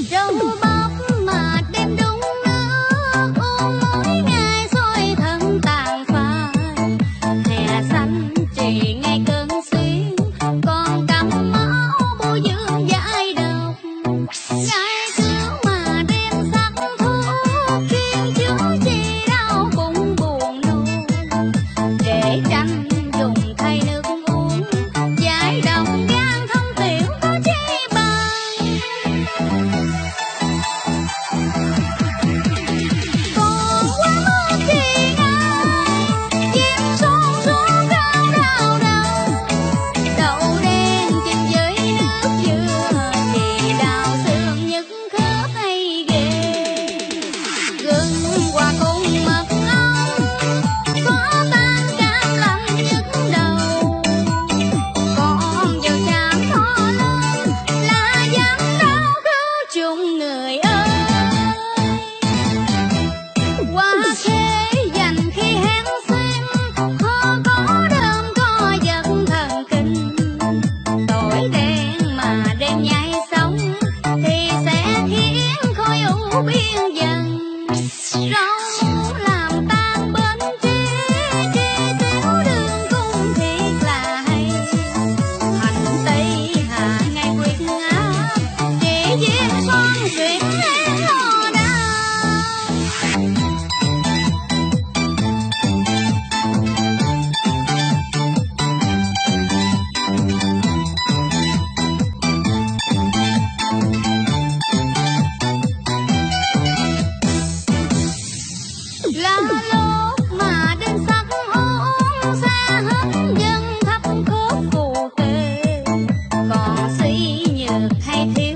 任务吗？oh nhược hay thiếu